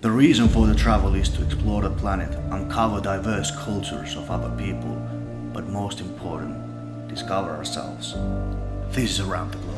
The reason for the travel is to explore the planet, uncover diverse cultures of other people, but most important, discover ourselves. This is Around the Globe.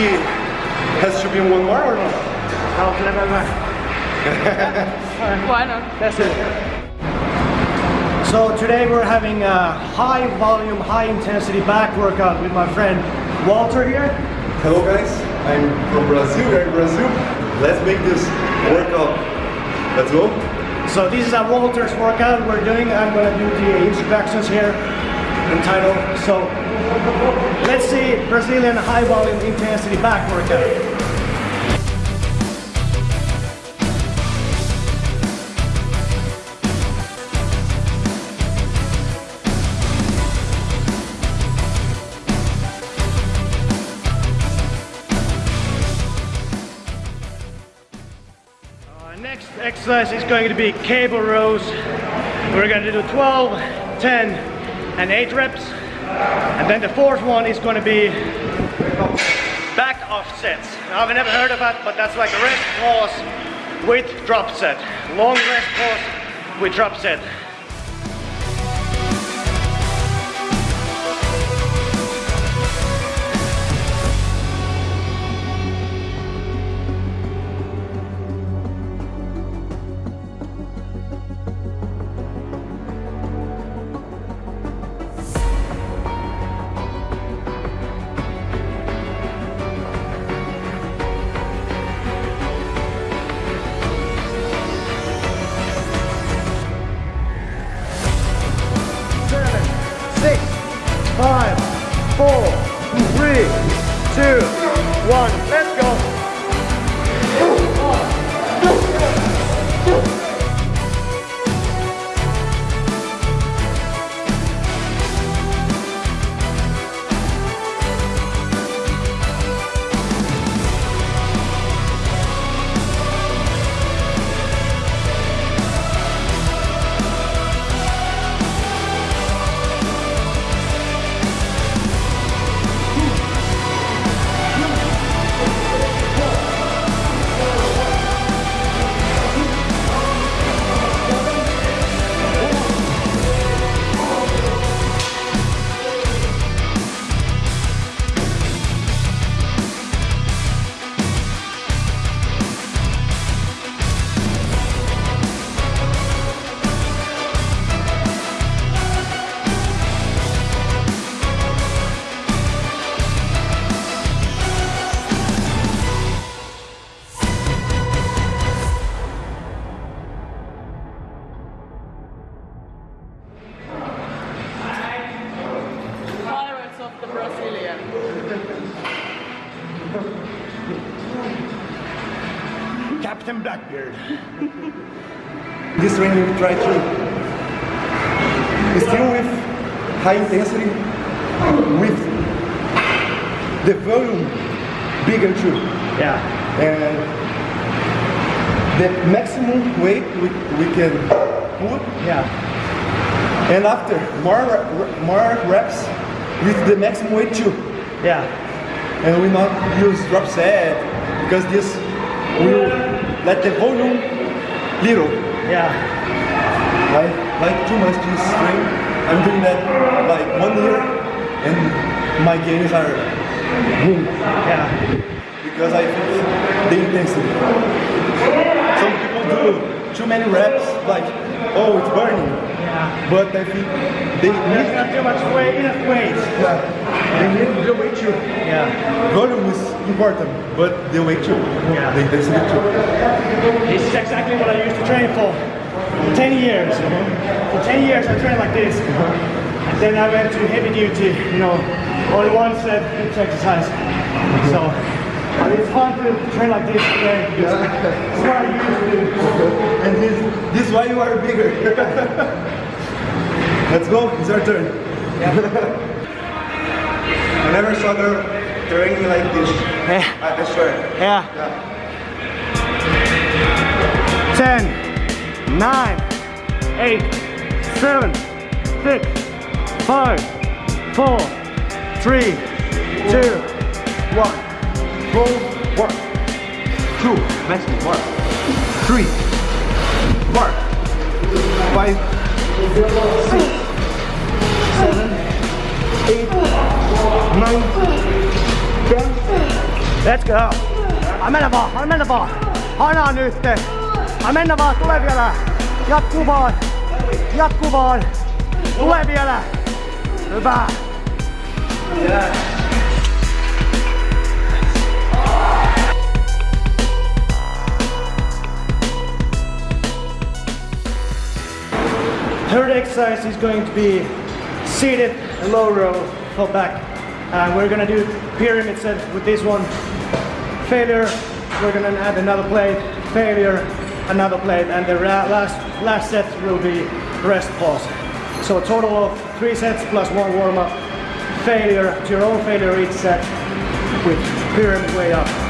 She has to be one more or not? Why not? That's it. So today we're having a high volume, high intensity back workout with my friend Walter here. Hello guys, I'm from Brazil, we're in Brazil. Let's make this workout. Let's go. So this is a Walter's workout we're doing. I'm gonna do the instructions here and title. So let's see Brazilian high volume intensity back workout. Next exercise is going to be cable rows. We're going to do 12, 10, and 8 reps. And then the fourth one is going to be back-off sets. I've never heard of that, but that's like a rest pause with drop set. Long rest pause with drop set. Six, five, four, three, two, one. Let's training we try to still with high intensity, with the volume bigger too. Yeah. And the maximum weight we, we can put Yeah. and after more more reps with the maximum weight too. Yeah. And we not use drop set because this will let the volume little. Yeah. Like like too much this string. I'm doing that like one year and my gains are boom Yeah. because I think the intensity. Some people do too many reps like oh it's burning. Yeah. But I think they There's need not too much weight, enough weight. yeah, they need the weight too. Yeah. Volume is important, but the weight too. Yeah. The intensity too. This is exactly what I used to train for. 10 years. For 10 years I trained like this. And then I went to heavy duty, you know, only one set each exercise. So but it's fun to train like this today it's what I used to do. And this, this is why you are bigger. Let's go, it's our turn. I never saw her training like this. Yeah. I, I swear. Yeah. Yeah. 10, 9, 8, 7, 6, 5, 4, 3, 2, 1. Go, work. Two, maximum, work. Three, work. Five, six, seven, eight, nine, ten. Let's go! Mennä vaan, mennä vaan! Hanaa nyt! Mennä vaan, tule vielä! Jatku vaan! Jatku vaan! Tule vielä! Hyvä! Third exercise is going to be seated low row for back. And we're gonna do pyramid set with this one. Failure, we're gonna add another plate. Failure, another plate. And the last, last set will be rest pause. So a total of three sets plus one warm up. Failure to your own failure each set with pyramid way up.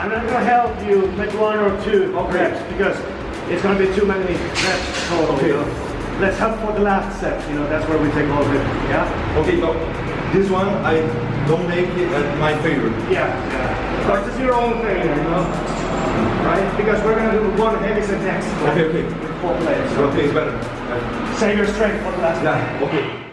I'm not gonna help you make one or two reps because it's gonna be too many reps total. you know. Let's help for the last set, you know, that's where we take all of it. Yeah? Okay, no. This one I don't make it at my favorite. Yeah, yeah. It's your own failure, you know? Right? Because we're gonna do one heavy set next. Okay, okay. Four plates. So Okay, it's better. Save your strength for the last one. Yeah, okay.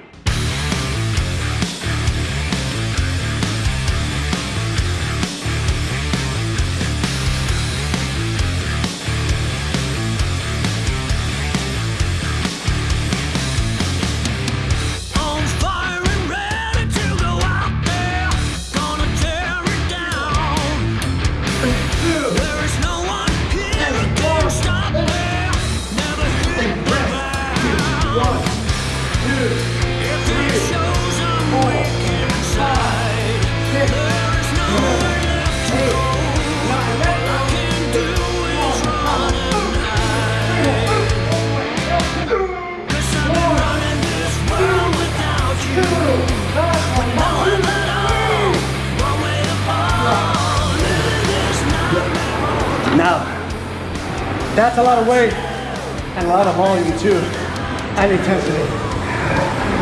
That's a lot of weight and a lot of volume too, and intensity.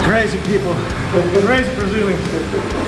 Crazy people, crazy Brazilians.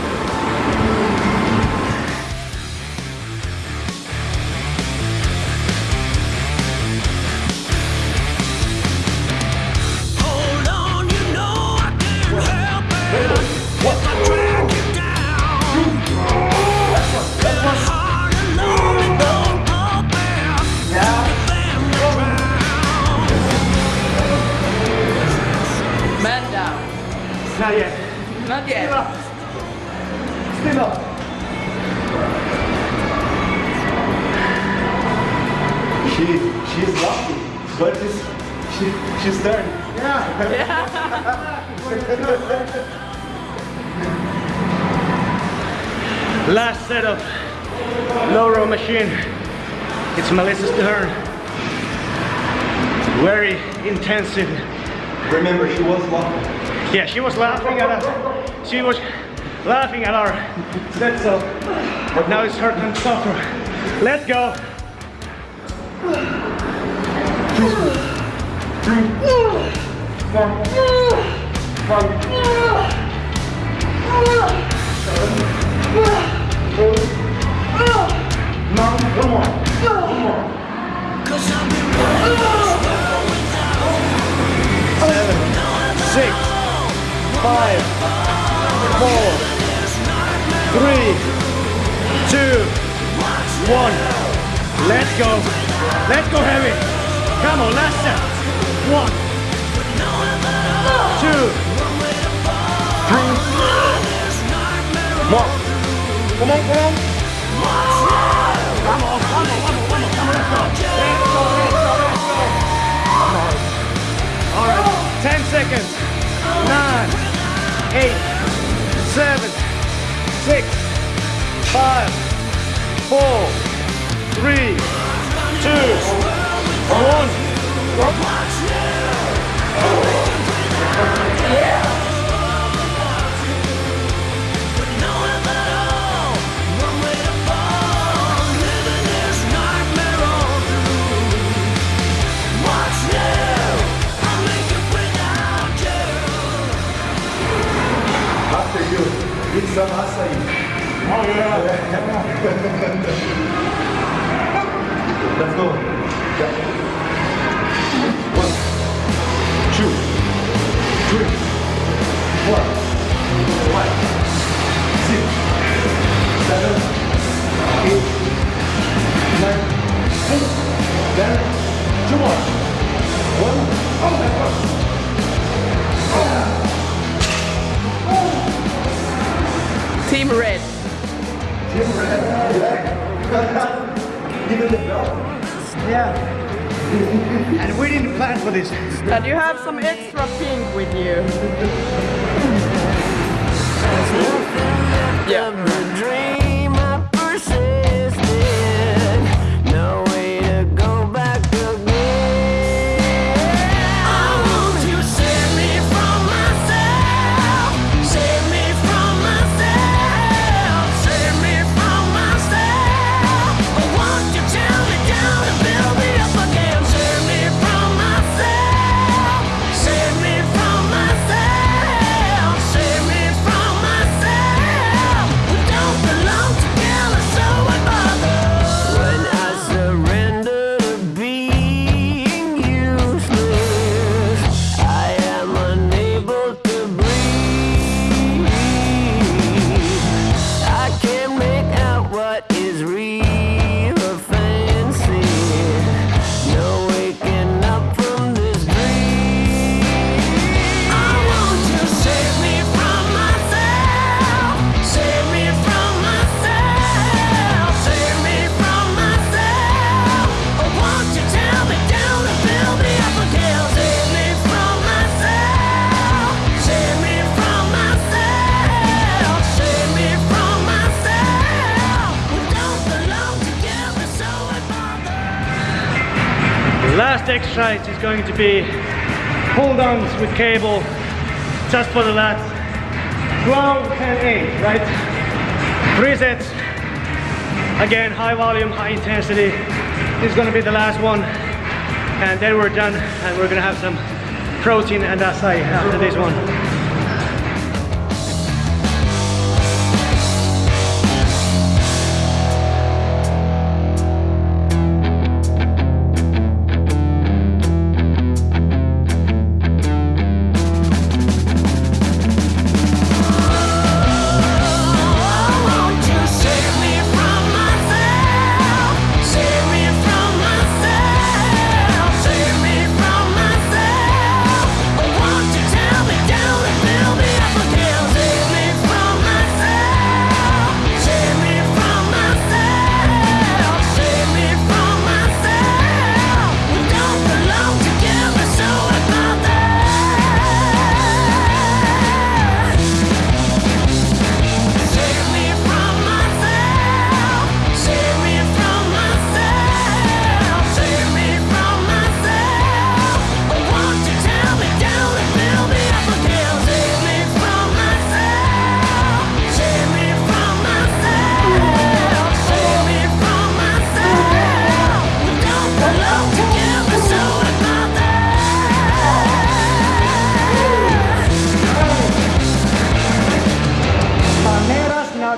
Last set of low row machine. It's Melissa's turn. Very intensive. Remember, she was laughing. Yeah, she was laughing at us. She was laughing at our set so but now it's her turn to suffer. Let's go. Cause go. Let's go heavy. Come on, last set. One, two, three, more. Come on, come on. Come on, come on, come on. Come on. All right, 10 seconds. Nine, eight, seven, six, five, four, three, two, one. Yeah. and we didn't plan for this. And you have some extra pink with you. Yeah. Last exercise is going to be pull downs with cable just for the lats. 12, 10, 8, right? Three sets. Again, high volume, high intensity. This is gonna be the last one. And then we're done and we're gonna have some protein and acai after this one.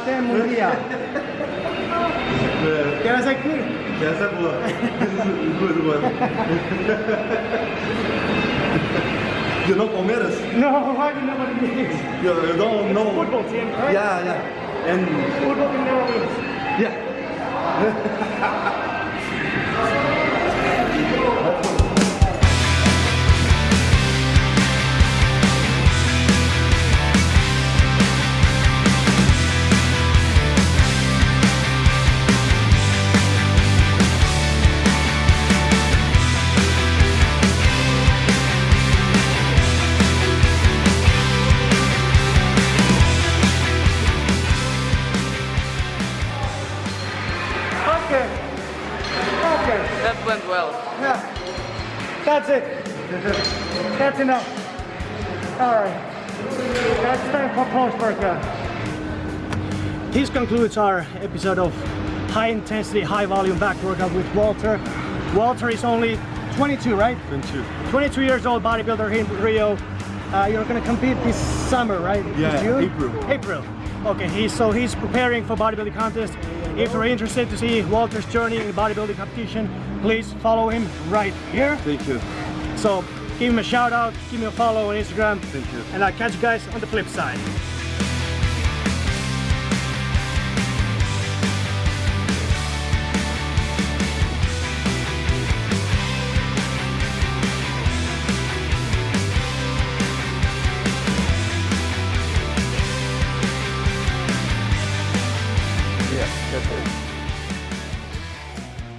até mundial. Quer essa aqui? Essa é boa. muito boa. you know Palmeiras? No, why you never meet? You, you don't know? Football team, right? Yeah, yeah. And football team never. Yeah. Enough. All right. That's time for post workout. This concludes our episode of high intensity, high volume back workout with Walter. Walter is only 22, right? 22. 22 years old bodybuilder here in Rio. Uh, you're gonna compete this summer, right? Yeah, June? April. April. Okay, he's so he's preparing for bodybuilding contest. If you're interested to see Walter's journey in bodybuilding competition, please follow him right here. Thank you. So give him a shout out, give me a follow on Instagram, Thank you. and I'll catch you guys on the flip side.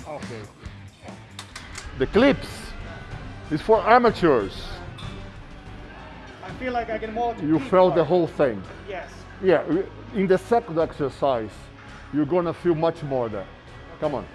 Okay. The clips is for amateurs. I feel like I can walk. You felt the whole thing. Yes. Yeah, in the second exercise, you're gonna feel much more there. Come on.